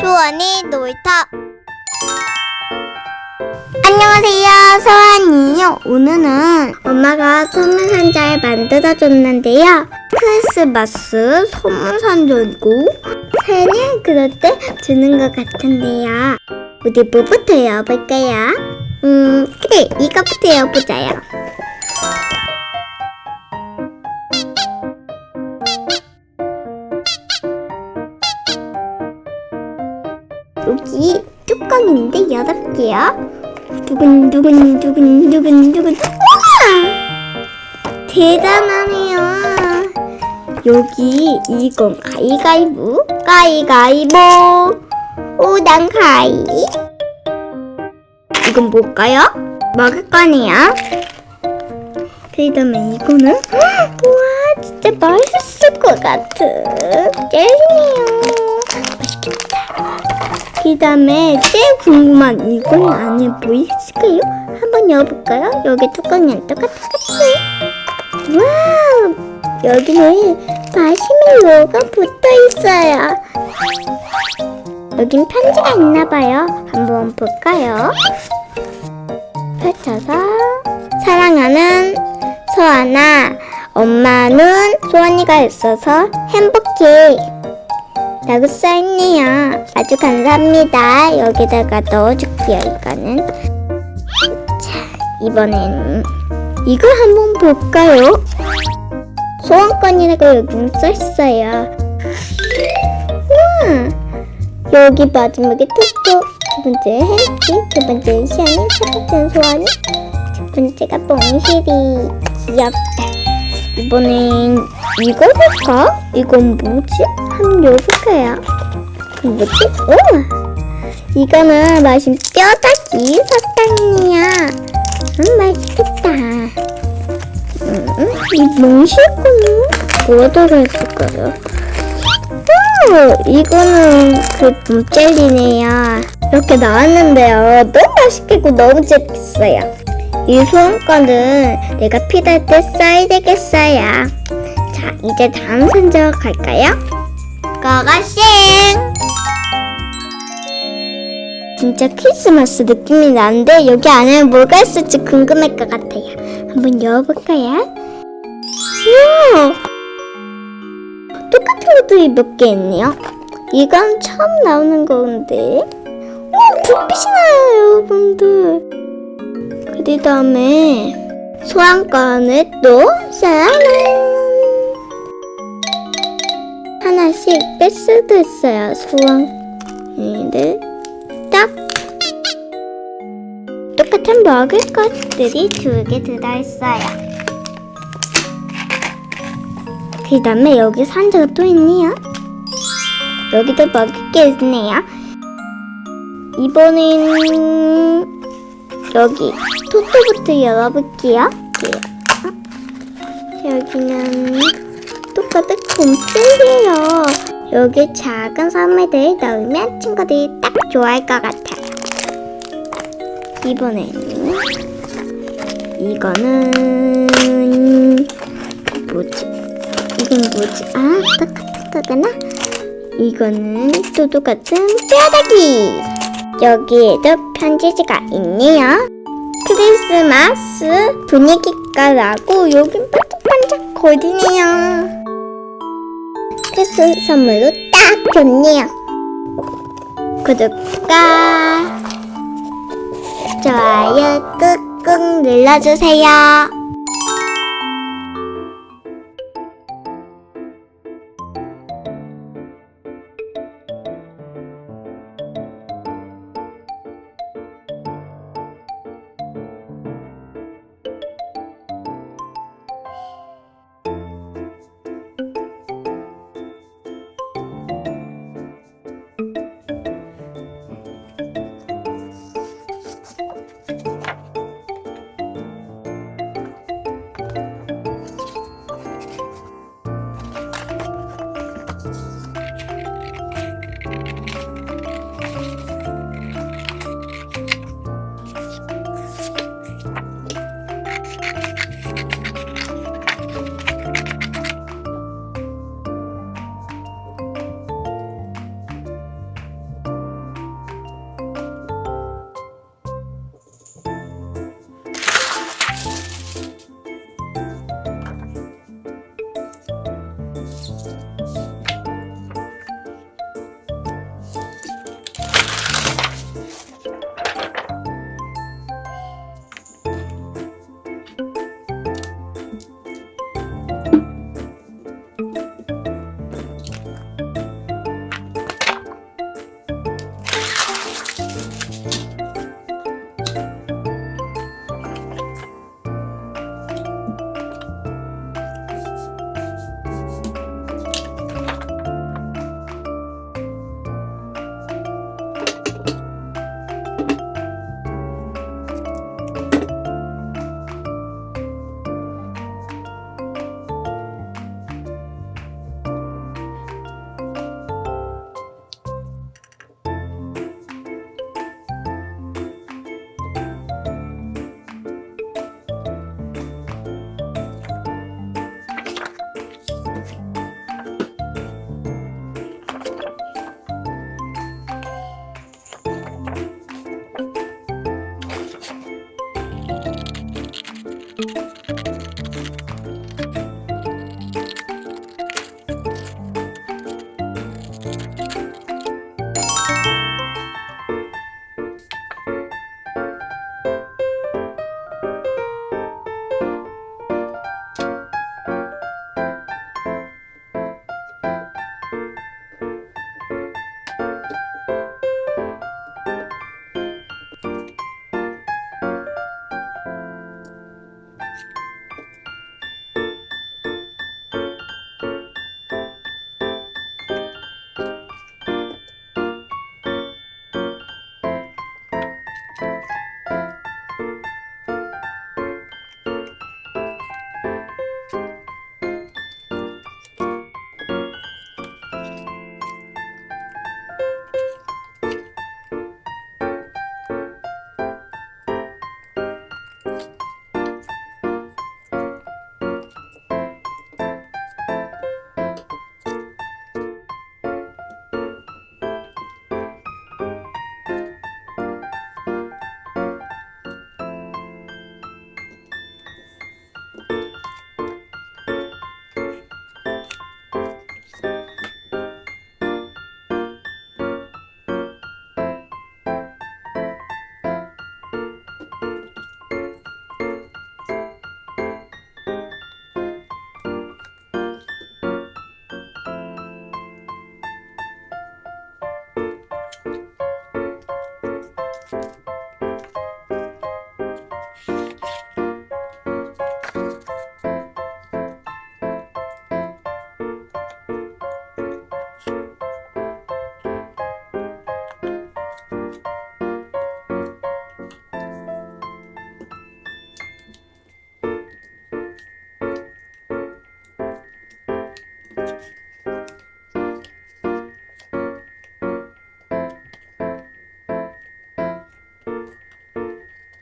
소원이 놀이터. 안녕하세요 소원이요. 오늘은 엄마가 선물 상자를 만들어 줬는데요. 크리스마스 선물 상자이고 생일 그럴 때 주는 것 같은데요. 우리 뭐부터 열어볼까요? 음 그래 이거부터 열어보자요 여기 뚜껑인데 열어볼게요. 두근두근 두근두근 두근 우와! 대단하네요. 여기 이건 가위가위보 가위가위보 오단 가위 이건 뭘까요? 먹을 거네요. 그 다음에 이거는 우와 진짜 맛있을 것 같은 젤리네요. 맛있겠다. 그 다음에 제일 궁금한 이건 안에 뭐 있을까요? 한번 열어볼까요? 여기 뚜껑이랑 똑같이 와우 여기는 마시멜로가 붙어 있어요 여긴 편지가 있나봐요 한번 볼까요? 펼쳐서 사랑하는 소아나 엄마는 소원이가 있어서 행복해 라고 써있네요. 아주 감사합니다. 여기다가 넣어줄게요, 이거는. 자, 이번엔 이걸 한번 볼까요? 소원권이라고 여기 써있어요. 우와! 여기 마지막에 토토, 두 번째 햄찌, 두 번째 시안이, 세 번째 소원이, 첫 번째가 뽕실이. 귀엽다. 이번엔 이거 볼까? 이건 뭐지? 한번 열어볼까요? 뭐지? 오! 이거는 맛있는 뼈다귀 사탕이야. 음, 맛있겠다. 음, 이 몽실거는 뭐가 들어있을까요? 오! 이거는 그 봄젤리네요. 이렇게 나왔는데요. 너무 맛있겠고 너무 재밌어요. 이 소원권은 내가 필요할 때 써야 되겠어요. 자, 이제 다음 선적 갈까요? 고고싱! 진짜 크리스마스 느낌이 나는데 여기 안에 뭐가 있을지 궁금할 것 같아요. 한번 열어볼까요? 우와! 똑같은 것들이 몇 개 있네요. 이건 처음 나오는 건데. 우와, 불빛이 나요, 여러분들. 그 다음에 소환권을 또 사랑은 하나씩 뺄 수도 있어요. 소원을 딱 똑같은 먹을 것들이 두 개 들어있어요. 그 다음에 여기 상자가 또 있네요. 여기도 먹을 게 있네요. 이번엔 여기 토토부터 열어볼게요. 어? 여기는 똑같은 곰슬이에요. 여기 작은 선물들 넣으면 친구들이 딱 좋아할 것 같아요. 이번에는 이거는 뭐지? 이건 뭐지? 아, 똑같은 거구나. 이거는 또 똑같은 뼈다귀. 여기에도 편지지가 있네요. 크리스마스 분위기가 나고 여긴 반짝반짝 거리네요. 크리스마스 선물로 딱 좋네요. 구독과 좋아요 꾹꾹 눌러주세요.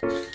Bye.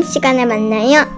다음 시간에 만나요.